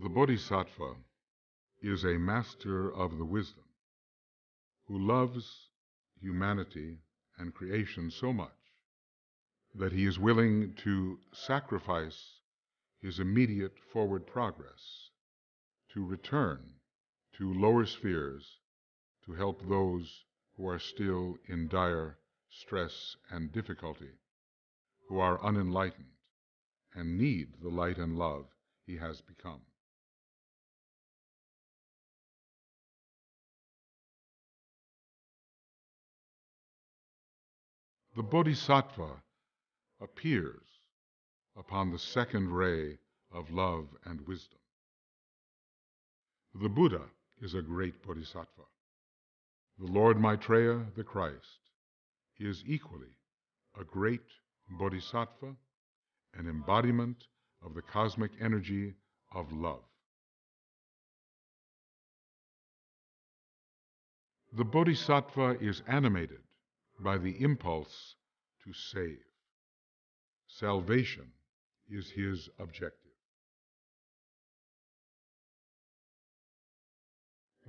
The Bodhisattva is a master of the wisdom who loves humanity and creation so much that he is willing to sacrifice his immediate forward progress to return to lower spheres to help those who are still in dire stress and difficulty, who are unenlightened and need the light and love he has become. The Bodhisattva appears upon the second ray of love and wisdom. The Buddha is a great Bodhisattva. The Lord Maitreya, the Christ, is equally a great Bodhisattva, an embodiment of the cosmic energy of love. The Bodhisattva is animated by the impulse to save. Salvation is his objective.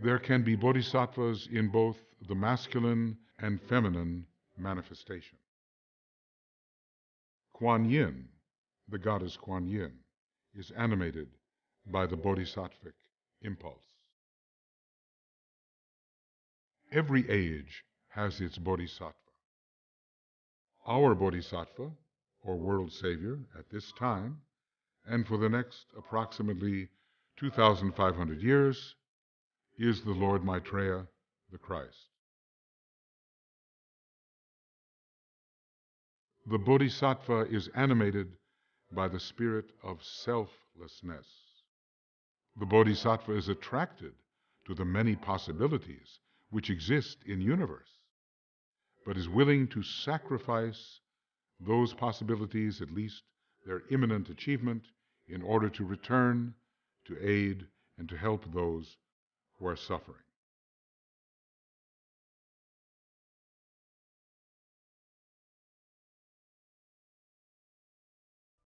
There can be bodhisattvas in both the masculine and feminine manifestation. Kuan Yin, the goddess Kuan Yin, is animated by the bodhisattvic impulse. Every age has its bodhisattva. Our bodhisattva, or world savior, at this time, and for the next approximately 2,500 years, is the Lord Maitreya, the Christ. The Bodhisattva is animated by the spirit of selflessness. The Bodhisattva is attracted to the many possibilities which exist in universe, but is willing to sacrifice those possibilities, at least their imminent achievement, in order to return, to aid, and to help those who are suffering.